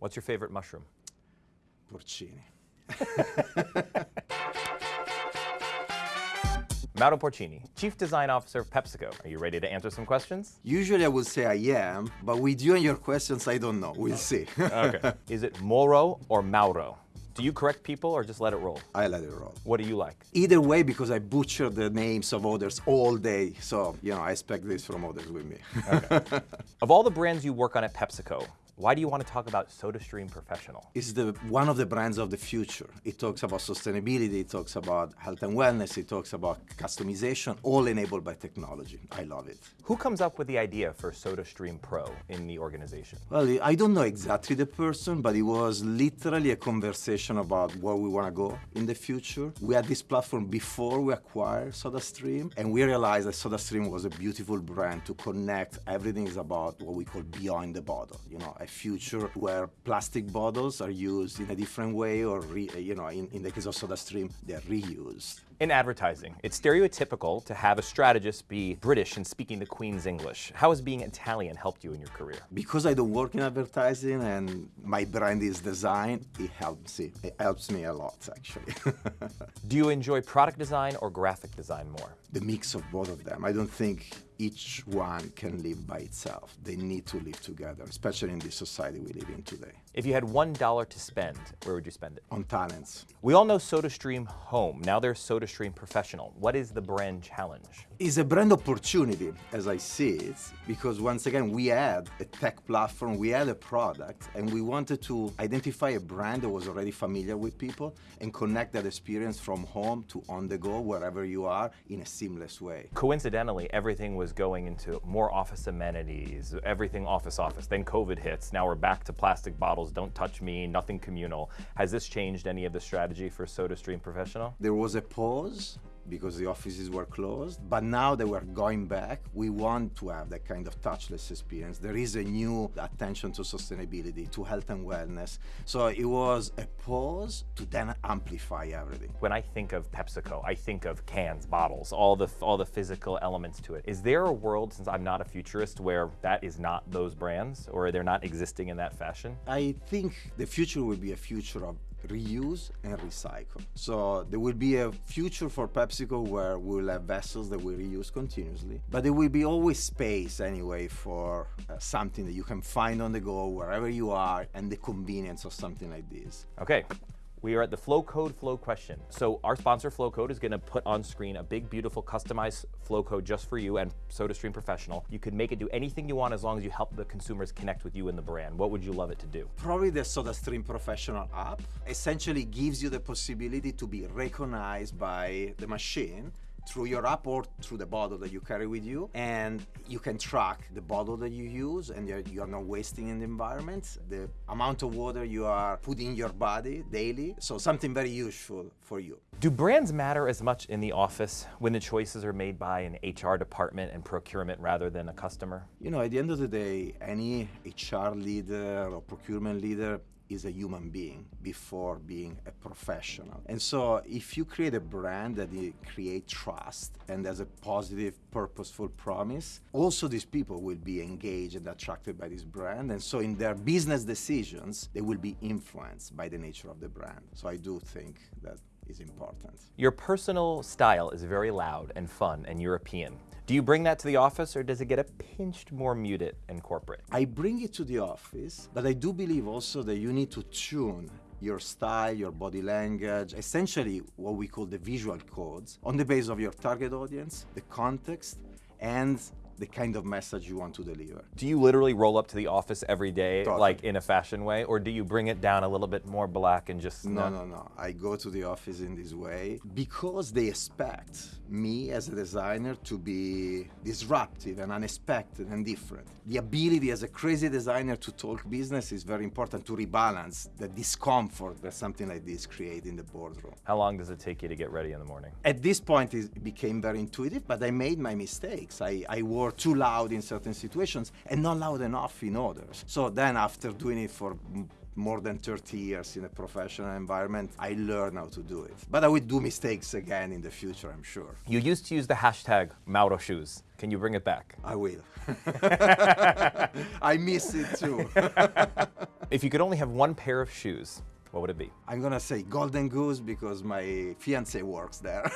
What's your favorite mushroom? Porcini. Mauro Porcini, Chief Design Officer of PepsiCo. Are you ready to answer some questions? Usually I would say I am, but with you and your questions, I don't know. We'll see. Okay. Is it Moro or Mauro? Do you correct people or just let it roll? I let it roll. What do you like? Either way, because I butcher the names of others all day, so you know I expect this from others with me. okay. Of all the brands you work on at PepsiCo, why do you want to talk about SodaStream Professional? it's the one of the brands of the future. It talks about sustainability, it talks about health and wellness, it talks about customization, all enabled by technology. I love it. Who comes up with the idea for SodaStream Pro in the organization? Well, I don't know exactly the person, but it was literally a conversation about where we want to go in the future. We had this platform before we acquired SodaStream, and we realized that SodaStream was a beautiful brand to connect. Everything is about what we call beyond the bottle. You know, future where plastic bottles are used in a different way, or re, you know, in, in the case of SodaStream, they're reused. In advertising, it's stereotypical to have a strategist be British and speaking the Queen's English. How has being Italian helped you in your career? Because I don't work in advertising and my brand is design, it helps me. It helps me a lot, actually. Do you enjoy product design or graphic design more? the mix of both of them. I don't think each one can live by itself. They need to live together, especially in this society we live in today. If you had one dollar to spend, where would you spend it? On talents, We all know SodaStream Home. Now there's SodaStream Professional. What is the brand challenge? Is a brand opportunity, as I see it, because once again, we had a tech platform, we had a product, and we wanted to identify a brand that was already familiar with people and connect that experience from home to on the go, wherever you are, in a seamless way. Coincidentally, everything was going into more office amenities, everything office office. Then COVID hits. Now we're back to plastic bottles, don't touch me, nothing communal. Has this changed any of the strategy for SodaStream Professional? There was a pause because the offices were closed, but now that we're going back, we want to have that kind of touchless experience. There is a new attention to sustainability, to health and wellness. So it was a pause to then amplify everything. When I think of PepsiCo, I think of cans, bottles, all the all the physical elements to it. Is there a world, since I'm not a futurist, where that is not those brands, or they're not existing in that fashion? I think the future will be a future of reuse and recycle. So there will be a future for PepsiCo where we'll have vessels that we reuse continuously, but there will be always space anyway for uh, something that you can find on the go wherever you are and the convenience of something like this. Okay, we are at the Flow Code Flow question. So our sponsor Flow Code is going to put on screen a big, beautiful, customized Flow Code just for you and SodaStream Professional. You can make it do anything you want as long as you help the consumers connect with you and the brand. What would you love it to do? Probably the SodaStream Professional app essentially gives you the possibility to be recognized by the machine through your app or through the bottle that you carry with you and you can track the bottle that you use and you're, you're not wasting in the environment the amount of water you are putting in your body daily so something very useful for you Do brands matter as much in the office when the choices are made by an HR department and procurement rather than a customer? you know at the end of the day any hr leader or procurement leader is a human being before being a professional. And so if you create a brand that create trust and has a positive, purposeful promise, also these people will be engaged and attracted by this brand. And so in their business decisions, they will be influenced by the nature of the brand. So I do think that is important. Your personal style is very loud and fun and European. Do you bring that to the office or does it get a pinched more muted and corporate? I bring it to the office, but I do believe also that you need to tune your style, your body language, essentially what we call the visual codes on the basis of your target audience, the context, and the kind of message you want to deliver. Do you literally roll up to the office every day Totally. like in a fashion way or do you bring it down a little bit more black and just No, no, no. I go to the office in this way because they expect me as a designer to be disruptive and unexpected and different. The ability as a crazy designer to talk business is very important to rebalance the discomfort that something like this create in the boardroom. How long does it take you to get ready in the morning? At this point, it became very intuitive, but I made my mistakes. I, I were too loud in certain situations and not loud enough in others. So then, after doing it for more than 30 years in a professional environment, I learned how to do it. But I will do mistakes again in the future, I'm sure. You used to use the hashtag Mauro shoes. Can you bring it back? I will. I miss it too. If you could only have one pair of shoes, what would it be? I'm gonna say Golden Goose because my fiance works there.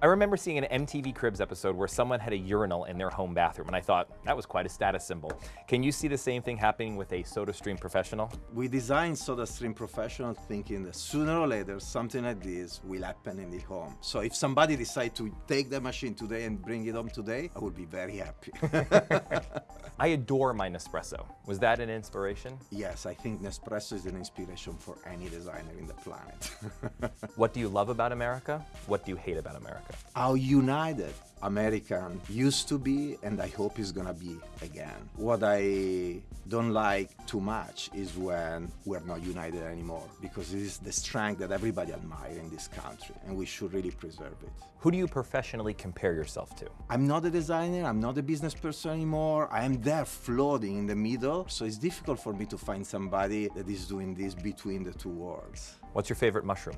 I remember seeing an MTV Cribs episode where someone had a urinal in their home bathroom, and I thought that was quite a status symbol. Can you see the same thing happening with a SodaStream Professional? we designed SodaStream Professional thinking that sooner or later something like this will happen in the home. So if somebody decide to take the machine today and bring it home today, I would be very happy. I adore my Nespresso. Was that an inspiration? yes, I think Nespresso is an inspiration for any designer in the planet. What do you love about America? What do you hate about America? How united American used to be and I hope is gonna be again. What I don't like too much is when we're not united anymore because it is the strength that everybody admires in this country and we should really preserve it. Who do you professionally compare yourself to? I'm not a designer, I'm not a business person anymore. I am there floating in the middle, so it's difficult for me to find somebody that is doing this between the two worlds. What's your favorite mushroom?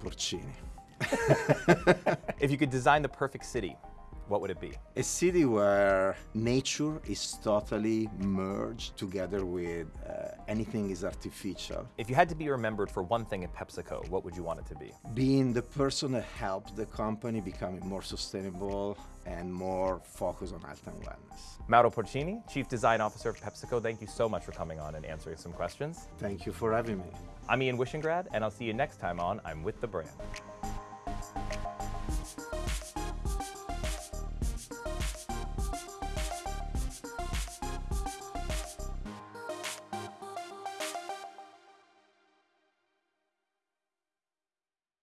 Porcini. If you could design the perfect city, what would it be? A city where nature is totally merged together with uh, anything is artificial. If you had to be remembered for one thing at PepsiCo, what would you want it to be? Being the person that helped the company becoming more sustainable and more focused on health and wellness. Mauro Porcini, Chief Design Officer of PepsiCo, thank you so much for coming on and answering some questions. Thank you for having me. I'm Ian Wishengrad, and I'll see you next time on I'm With the Brand.